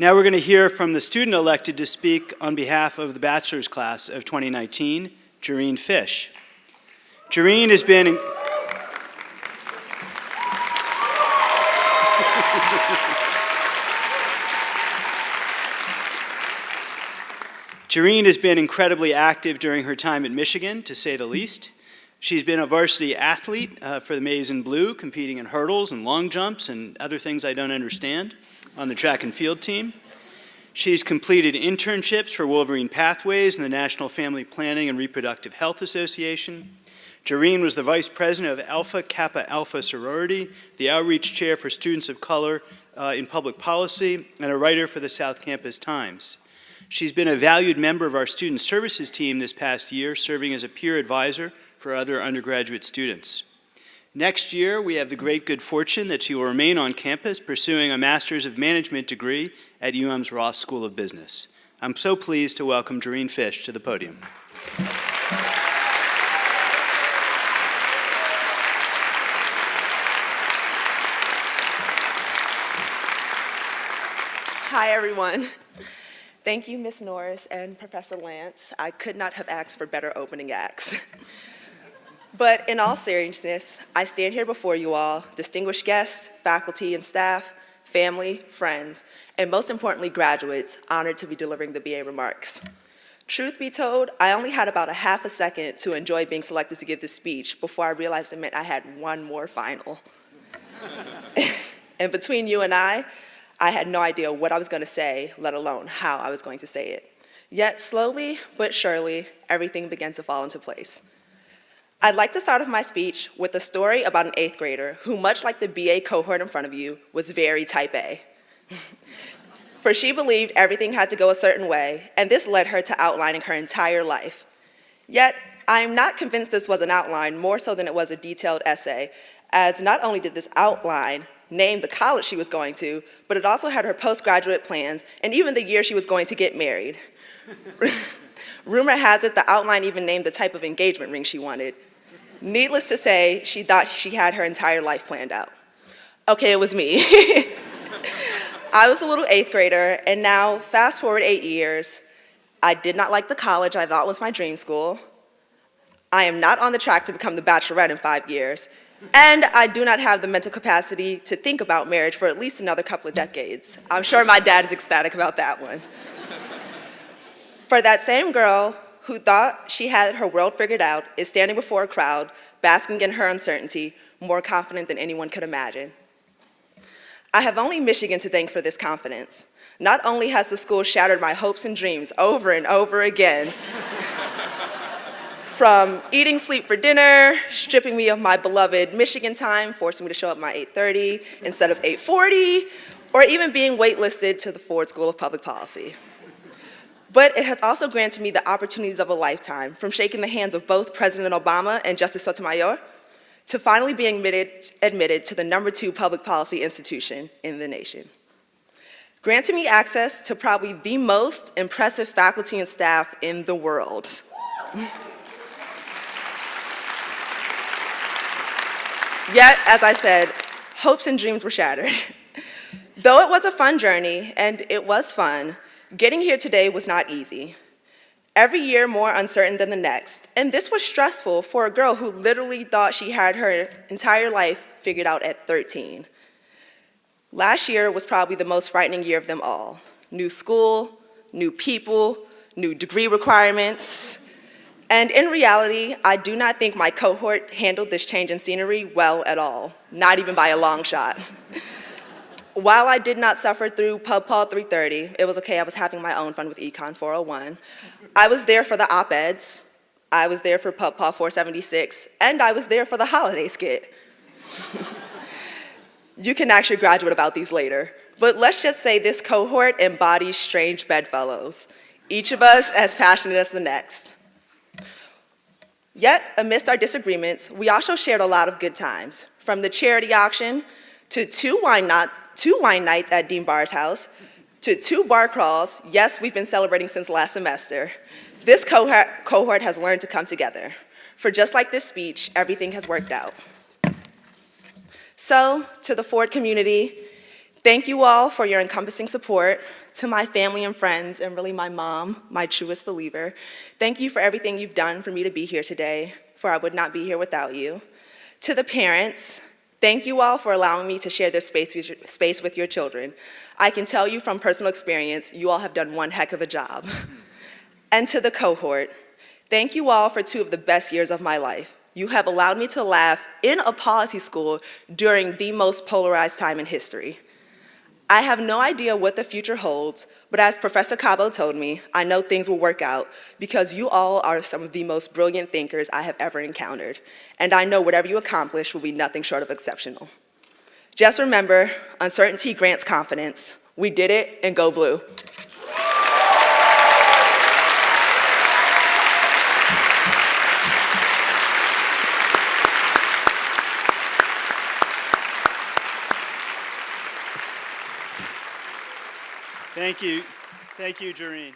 Now we're going to hear from the student elected to speak on behalf of the bachelor's class of 2019, Jareen Fish. Jareen has been... Jareen has been incredibly active during her time at Michigan, to say the least. She's been a varsity athlete uh, for the Maize and Blue, competing in hurdles and long jumps and other things I don't understand on the track and field team. She's completed internships for Wolverine Pathways and the National Family Planning and Reproductive Health Association. Jareen was the vice president of Alpha Kappa Alpha Sorority, the outreach chair for students of color uh, in public policy, and a writer for the South Campus Times. She's been a valued member of our student services team this past year, serving as a peer advisor for other undergraduate students. Next year, we have the great good fortune that she will remain on campus pursuing a Master's of Management degree at UM's Ross School of Business. I'm so pleased to welcome Jareen Fish to the podium. Hi, everyone. Thank you, Ms. Norris and Professor Lance. I could not have asked for better opening acts. But in all seriousness, I stand here before you all, distinguished guests, faculty and staff, family, friends, and most importantly, graduates, honored to be delivering the BA remarks. Truth be told, I only had about a half a second to enjoy being selected to give this speech before I realized it meant I had one more final. and between you and I, I had no idea what I was going to say, let alone how I was going to say it. Yet slowly but surely, everything began to fall into place. I'd like to start off my speech with a story about an eighth grader who, much like the BA cohort in front of you, was very type A. For she believed everything had to go a certain way, and this led her to outlining her entire life. Yet, I am not convinced this was an outline more so than it was a detailed essay, as not only did this outline name the college she was going to, but it also had her postgraduate plans and even the year she was going to get married. Rumor has it the outline even named the type of engagement ring she wanted. Needless to say, she thought she had her entire life planned out. Okay, it was me. I was a little eighth grader, and now, fast forward eight years, I did not like the college I thought was my dream school. I am not on the track to become the bachelorette in five years, and I do not have the mental capacity to think about marriage for at least another couple of decades. I'm sure my dad is ecstatic about that one. for that same girl who thought she had her world figured out is standing before a crowd, basking in her uncertainty, more confident than anyone could imagine. I have only Michigan to thank for this confidence. Not only has the school shattered my hopes and dreams over and over again, from eating sleep for dinner, stripping me of my beloved Michigan time, forcing me to show up my 8.30 instead of 8.40, or even being waitlisted to the Ford School of Public Policy. But it has also granted me the opportunities of a lifetime, from shaking the hands of both President Obama and Justice Sotomayor, to finally being admitted, admitted to the number two public policy institution in the nation. Granting me access to probably the most impressive faculty and staff in the world. Yet, as I said, hopes and dreams were shattered. Though it was a fun journey, and it was fun, getting here today was not easy. Every year more uncertain than the next, and this was stressful for a girl who literally thought she had her entire life figured out at 13. Last year was probably the most frightening year of them all. New school, new people, new degree requirements, and in reality, I do not think my cohort handled this change in scenery well at all, not even by a long shot. While I did not suffer through PubPol 330, it was okay, I was having my own fun with Econ 401. I was there for the op-eds, I was there for PubPol 476, and I was there for the holiday skit. you can actually graduate about these later, but let's just say this cohort embodies strange bedfellows, each of us as passionate as the next. Yet, amidst our disagreements, we also shared a lot of good times, from the charity auction to two wine, not, two wine nights at Dean Barr's house, to two bar crawls, yes, we've been celebrating since last semester. This cohort, cohort has learned to come together. For just like this speech, everything has worked out. So, to the Ford community, Thank you all for your encompassing support. To my family and friends, and really my mom, my truest believer, thank you for everything you've done for me to be here today, for I would not be here without you. To the parents, thank you all for allowing me to share this space with your, space with your children. I can tell you from personal experience, you all have done one heck of a job. And to the cohort, thank you all for two of the best years of my life. You have allowed me to laugh in a policy school during the most polarized time in history. I have no idea what the future holds, but as Professor Cabo told me, I know things will work out because you all are some of the most brilliant thinkers I have ever encountered. And I know whatever you accomplish will be nothing short of exceptional. Just remember, uncertainty grants confidence. We did it, and go blue. Thank you. Thank you, Jareen.